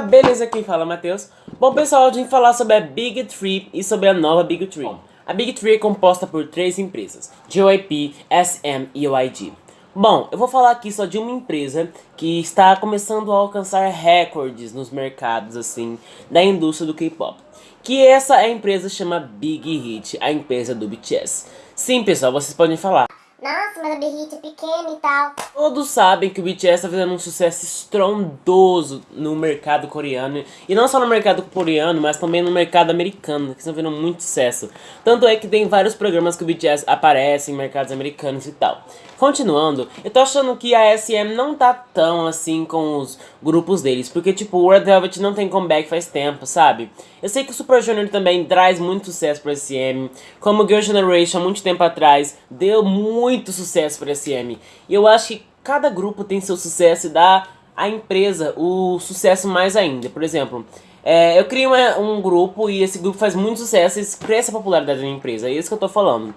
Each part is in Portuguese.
beleza? Quem fala Matheus. Bom pessoal, hoje gente falar sobre a Big Tree e sobre a nova Big Tree. A Big Tree é composta por três empresas, JYP, SM e OIG. Bom, eu vou falar aqui só de uma empresa que está começando a alcançar recordes nos mercados assim da indústria do K-pop. Que essa é a empresa chama Big Hit, a empresa do BTS. Sim pessoal, vocês podem falar, nossa, mas a Big Hit é pequena e tal. Todos sabem que o BTS está fazendo um sucesso estrondoso no mercado coreano. E não só no mercado coreano, mas também no mercado americano, que estão vendo muito sucesso. Tanto é que tem vários programas que o BTS aparece em mercados americanos e tal. Continuando, eu tô achando que a SM não tá tão assim com os grupos deles, porque tipo, o Red Velvet não tem comeback faz tempo, sabe? Eu sei que o Super Junior também traz muito sucesso pra SM, como Girl Generation muito tempo atrás deu muito sucesso pra SM. E eu acho que cada grupo tem seu sucesso e dá à empresa o sucesso mais ainda. Por exemplo, é, eu criei uma, um grupo e esse grupo faz muito sucesso e cresce a popularidade da empresa, é isso que eu tô falando.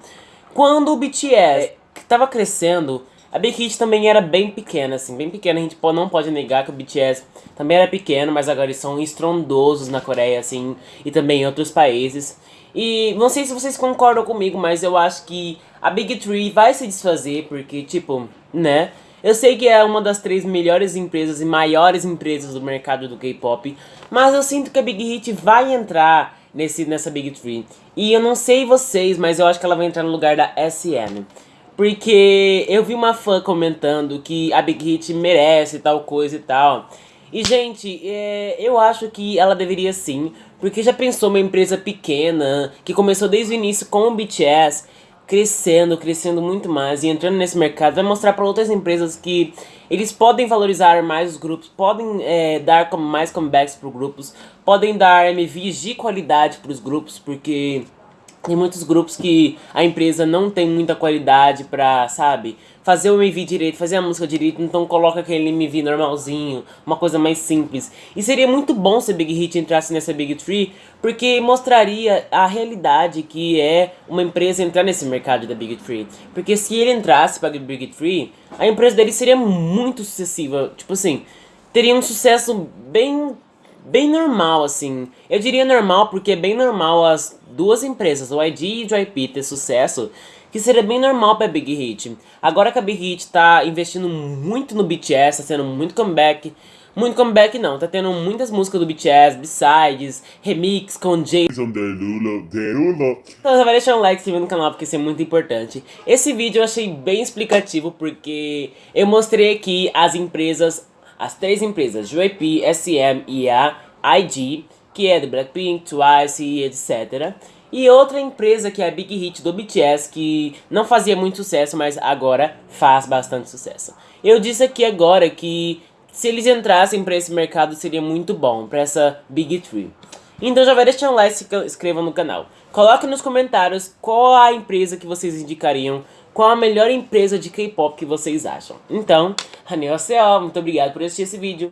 Quando o BTS que tava crescendo, a Big Hit também era bem pequena, assim, bem pequena. A gente não pode negar que o BTS também era pequeno, mas agora eles são estrondosos na Coreia, assim, e também em outros países. E não sei se vocês concordam comigo, mas eu acho que a Big Tree vai se desfazer, porque, tipo, né? Eu sei que é uma das três melhores empresas e maiores empresas do mercado do K-pop, mas eu sinto que a Big Hit vai entrar nesse, nessa Big Tree. E eu não sei vocês, mas eu acho que ela vai entrar no lugar da SM. Porque eu vi uma fã comentando que a Big Hit merece tal coisa e tal. E, gente, é, eu acho que ela deveria sim, porque já pensou uma empresa pequena, que começou desde o início com o BTS, crescendo, crescendo muito mais e entrando nesse mercado, vai mostrar para outras empresas que eles podem valorizar mais os grupos, podem é, dar mais comebacks para os grupos, podem dar MVs de qualidade para os grupos, porque tem muitos grupos que a empresa não tem muita qualidade pra, sabe, fazer o MV direito, fazer a música direito, então coloca aquele MV normalzinho, uma coisa mais simples. E seria muito bom se a Big Hit entrasse nessa Big Tree, porque mostraria a realidade que é uma empresa entrar nesse mercado da Big Tree. Porque se ele entrasse pra Big Tree, a empresa dele seria muito sucessiva, tipo assim, teria um sucesso bem bem normal, assim. Eu diria normal porque é bem normal as duas empresas, o ID e o JYP, ter sucesso, que seria bem normal pra Big Hit. Agora que a Big Hit tá investindo muito no BTS, tá tendo muito comeback, muito comeback não, tá tendo muitas músicas do BTS, besides, remix com Jason Derulo, Derulo. Então já vai deixar um like se inscrever no canal porque isso é muito importante. Esse vídeo eu achei bem explicativo porque eu mostrei aqui as empresas as três empresas, JYP, SM e a IG, que é do Blackpink, Twice e etc. E outra empresa que é a Big Hit do BTS, que não fazia muito sucesso, mas agora faz bastante sucesso. Eu disse aqui agora que se eles entrassem para esse mercado seria muito bom, para essa Big Tree. Então já vai deixando um like e se inscreva no canal. Coloque nos comentários qual a empresa que vocês indicariam qual a melhor empresa de K-pop que vocês acham. Então, Haneo muito obrigado por assistir esse vídeo.